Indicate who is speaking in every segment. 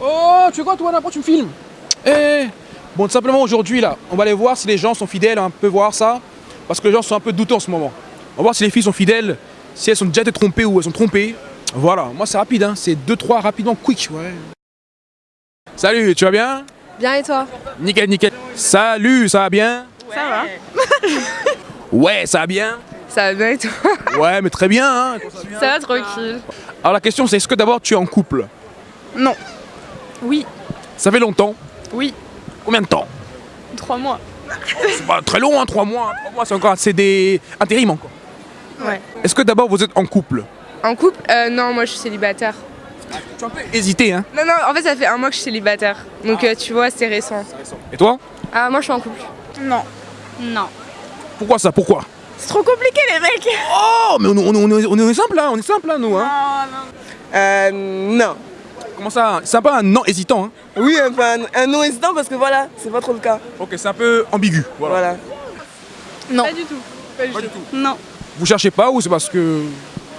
Speaker 1: Oh, tu sais quoi, toi, pourquoi tu me filmes Eh Bon, tout simplement, aujourd'hui, là, on va aller voir si les gens sont fidèles, un peu voir ça. Parce que les gens sont un peu douteux en ce moment. On va voir si les filles sont fidèles, si elles sont déjà été trompées ou elles sont trompées. Voilà, moi, c'est rapide, hein. C'est 2-3 rapidement, quick, ouais. Salut, tu vas bien?
Speaker 2: Bien et toi?
Speaker 1: Nickel, nickel. Salut, ça va bien?
Speaker 2: Ça va
Speaker 1: Ouais, ça va bien?
Speaker 2: Ça va bien et toi?
Speaker 1: Ouais, mais très bien, hein.
Speaker 2: Ça va tranquille.
Speaker 1: Alors la question, c'est est-ce que d'abord tu es en couple?
Speaker 2: Non. Oui.
Speaker 1: Ça fait longtemps
Speaker 2: Oui.
Speaker 1: Combien de temps
Speaker 2: Trois mois.
Speaker 1: C'est pas très long, hein, 3 mois. 3 mois, c'est encore assez des intérim encore.
Speaker 2: Ouais.
Speaker 1: Est-ce que d'abord vous êtes en couple
Speaker 2: En couple euh, Non, moi je suis célibataire.
Speaker 1: Tu as un peu hésité, hein
Speaker 2: Non, non, en fait ça fait un mois que je suis célibataire. Donc euh, tu vois, c'est récent.
Speaker 1: Et toi
Speaker 2: Ah, moi je suis en couple.
Speaker 3: Non.
Speaker 2: Non.
Speaker 1: Pourquoi ça Pourquoi
Speaker 3: C'est trop compliqué les mecs
Speaker 1: Oh, mais on, on- on est- on est simple là, on est simple là, nous, hein
Speaker 4: Euh, non.
Speaker 1: Comment ça C'est un peu un non hésitant, hein
Speaker 4: Oui, enfin, un non hésitant parce que voilà, c'est pas trop le cas.
Speaker 1: Ok, c'est un peu ambigu. Voilà.
Speaker 4: Voilà.
Speaker 2: Non.
Speaker 3: Pas du tout. Pas du
Speaker 1: Pas
Speaker 3: tout.
Speaker 1: du tout.
Speaker 3: Non.
Speaker 1: Vous cherchez pas ou c'est parce que.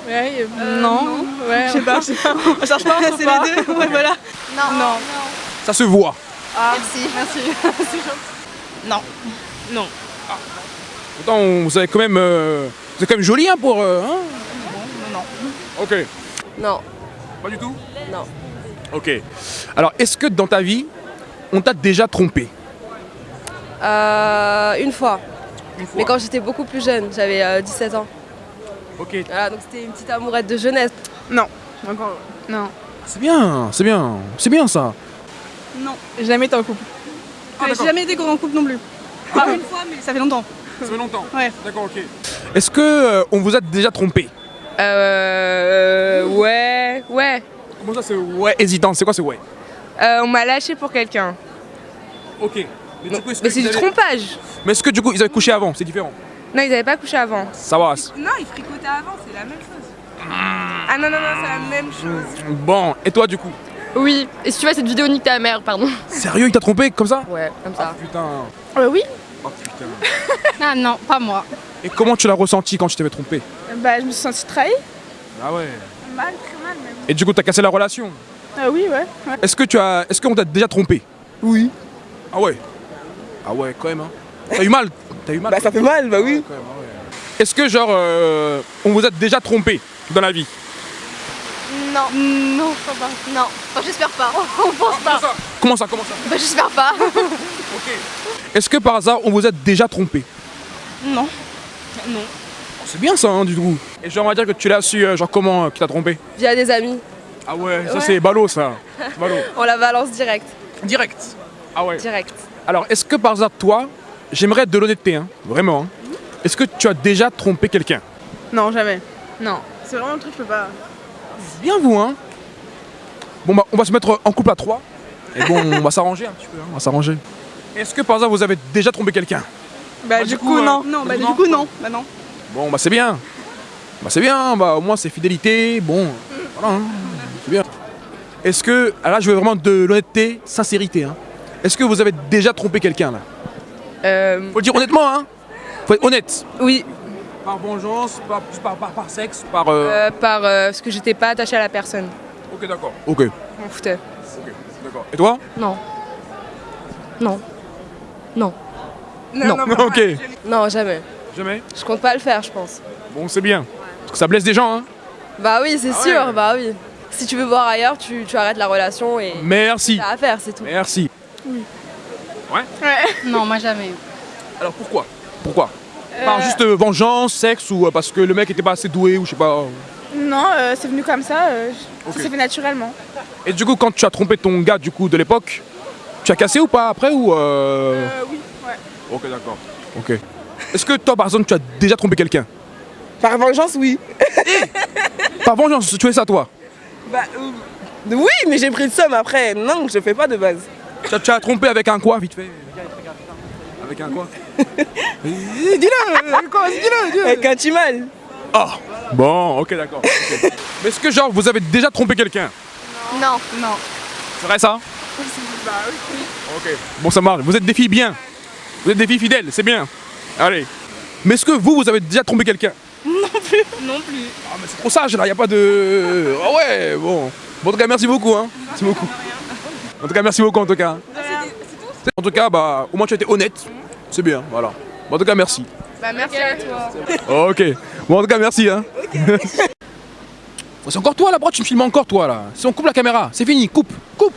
Speaker 3: Ouais, euh, non. Ouais, je sais pas. On cherche pas, c'est les deux. Ouais, voilà.
Speaker 2: Non. Non.
Speaker 1: Ça se voit.
Speaker 2: Merci. Merci.
Speaker 3: Non. Non.
Speaker 1: Pourtant, on- vous avez quand même. euh, vous êtes quand même joli, hein, pour. euh, hein
Speaker 3: non.
Speaker 1: ok.
Speaker 2: Non.
Speaker 1: Pas du tout
Speaker 2: Non.
Speaker 1: Ok. Alors, est-ce que dans ta vie, on t'a déjà trompé
Speaker 2: Euh, une fois.
Speaker 1: Une fois.
Speaker 2: Mais quand j'étais beaucoup plus jeune, j'avais euh, 17 ans.
Speaker 1: Ok.
Speaker 2: Voilà, donc c'était une petite amourette de jeunesse.
Speaker 3: Non. Encore. Non.
Speaker 1: C'est bien, c'est bien, c'est bien ça.
Speaker 3: Non. J'ai jamais été en couple.
Speaker 1: Ah,
Speaker 3: j'ai
Speaker 1: d'accord.
Speaker 3: jamais été en couple non plus. Pas une fois, mais ça fait longtemps.
Speaker 1: Ça fait longtemps.
Speaker 3: Ouais.
Speaker 1: D'accord, ok. Est-ce que euh, on vous a déjà trompé
Speaker 2: Euh. Ouais. Ouais.
Speaker 1: Comment ça, c'est ouais hésitant C'est quoi, c'est ouais?
Speaker 2: Euh, on m'a lâché pour quelqu'un.
Speaker 1: Ok. Mais, du coup, est-ce
Speaker 2: Mais
Speaker 1: que
Speaker 2: c'est du trompage.
Speaker 1: Mais est-ce que du coup, ils avaient couché avant? C'est différent.
Speaker 2: Non, ils avaient pas couché avant.
Speaker 1: Ça va.
Speaker 3: Non, il fricotait avant, c'est la même chose.
Speaker 2: Ah non, non, non, c'est la même chose.
Speaker 1: Bon, et toi, du coup?
Speaker 5: Oui, et si tu vois cette vidéo, nique ta mère, pardon.
Speaker 1: Sérieux, il t'a trompé comme ça?
Speaker 2: Ouais, comme ça.
Speaker 1: Putain.
Speaker 3: Euh, oui.
Speaker 1: Oh putain.
Speaker 5: Ah non, pas moi.
Speaker 1: Et comment tu l'as ressenti quand tu t'avais trompé?
Speaker 3: Bah, je me suis sentie trahie.
Speaker 1: Ah ouais.
Speaker 3: Mal, très mal même.
Speaker 1: Et du coup, t'as cassé la relation.
Speaker 3: Euh, oui, ouais. ouais.
Speaker 1: Est-ce que tu as, est-ce qu'on t'a déjà trompé
Speaker 4: Oui.
Speaker 1: Ah ouais. Ah ouais, quand même. Hein. T'as eu mal. T'as eu mal.
Speaker 4: Bah, ça fait mal, bah oui.
Speaker 1: Quand même, ah ouais. Est-ce que genre, euh, on vous a déjà trompé dans la vie
Speaker 5: Non. Non, je pas. Non. Enfin, j'espère pas. On pense pas.
Speaker 1: Comment ça Comment ça
Speaker 5: Bah, j'espère pas.
Speaker 1: Ok. Est-ce que par hasard, on vous a déjà trompé
Speaker 3: Non. Non.
Speaker 1: C'est bien ça, hein, du coup. Et genre, on va dire que tu l'as su, euh, genre comment euh, qui t'a trompé
Speaker 2: Via des amis.
Speaker 1: Ah ouais, ça
Speaker 2: Ouais.
Speaker 1: c'est ballot ça. Ballot.
Speaker 2: On la balance direct.
Speaker 1: Direct. Ah ouais.
Speaker 2: Direct.
Speaker 1: Alors, est-ce que par hasard, toi, j'aimerais de l'honnêteté, hein, vraiment, hein. est-ce que tu as déjà trompé quelqu'un?
Speaker 3: Non, jamais.
Speaker 2: Non.
Speaker 3: C'est vraiment un truc, je peux pas.
Speaker 1: Bien vous, hein Bon, bah, on va se mettre en couple à trois. Et bon, on va s'arranger un petit peu, hein, on va s'arranger. Est-ce que par hasard, vous avez déjà trompé quelqu'un?
Speaker 3: Bah,
Speaker 1: Bah,
Speaker 3: du,
Speaker 1: du
Speaker 3: coup,
Speaker 1: coup, euh,
Speaker 3: non. Non, bah,
Speaker 1: non.
Speaker 3: du coup, non. Bah, non.
Speaker 1: Bon, bah c'est bien. Bah c'est bien, bah au moins c'est fidélité, bon, voilà, hein, c'est bien. Est-ce que, ah là je veux vraiment de l'honnêteté, sincérité, hein. Est-ce que vous avez déjà trompé quelqu'un là?
Speaker 2: Euh,
Speaker 1: Faut le dire honnêtement, hein Faut être honnête.
Speaker 2: oui,
Speaker 1: Par vengeance, par, par, par, par sexe, par... euh,
Speaker 2: euh, par euh, parce que j'étais pas attachée à la personne.
Speaker 1: Ok d'accord. Ok,
Speaker 2: Je m'en foutais.
Speaker 1: ok, d'accord. Et toi?
Speaker 5: Non. Non. Non.
Speaker 2: Non,
Speaker 1: Ok.
Speaker 2: Non, jamais.
Speaker 1: Jamais
Speaker 2: Je compte pas le faire, je pense.
Speaker 1: Bon c'est bien. Parce que ça blesse des gens, hein.
Speaker 2: Bah oui, c'est
Speaker 1: Ah
Speaker 2: sûr,
Speaker 1: ouais.
Speaker 2: bah oui. Si tu veux voir ailleurs, tu, tu arrêtes la relation et
Speaker 1: Merci.
Speaker 2: t'as à faire, c'est tout.
Speaker 1: Merci.
Speaker 5: Non, moi jamais.
Speaker 1: Alors pourquoi? Pourquoi? Par juste euh, vengeance, sexe ou euh, parce que le mec était pas assez doué ou je sais pas.
Speaker 3: Non, euh, c'est venu comme ça. euh,
Speaker 1: Ok.
Speaker 3: Ça s'est fait naturellement.
Speaker 1: Et du coup, quand tu as trompé ton gars du coup de l'époque, tu as cassé ou pas après ou euh...
Speaker 3: Euh, oui, ouais.
Speaker 1: Ok, d'accord. Ok. Est-ce que toi, par exemple, tu as déjà trompé quelqu'un
Speaker 4: Par vengeance, oui.
Speaker 1: Par vengeance, tu fais ça toi
Speaker 4: Bah, euh, oui, mais j'ai pris de somme après. Non, je fais pas de base.
Speaker 1: tu as, tu as trompé avec un quoi, vite fait Avec un quoi Eh, Dis-le quoi, Dis-le dis-le.
Speaker 4: Avec un timal.
Speaker 1: Ah Bon, ok, d'accord. ok. Mais est-ce que, genre, vous avez déjà trompé quelqu'un
Speaker 5: Non.
Speaker 3: Non.
Speaker 1: C'est vrai ça
Speaker 3: Bah oui.
Speaker 1: Ok. Bon, ça marche. Vous êtes des filles bien. Vous êtes des filles fidèles, c'est bien. Allez. Mais est-ce que vous, vous avez déjà trompé quelqu'un
Speaker 3: Non plus.
Speaker 1: Ah mais c'est trop sage là, y a pas de... Ah ouais, bon. Bon en tout cas merci beaucoup hein. Merci beaucoup. En tout cas, merci beaucoup en tout cas. En tout cas, bah, au moins tu as été honnête. C'est bien, voilà. Bon, en tout cas, merci.
Speaker 2: Bah merci à toi.
Speaker 1: ok. Bon, en tout cas, merci. Hein. c'est encore toi là, pourquoi tu me filmes encore toi là Si on coupe la caméra, c'est fini, coupe, coupe.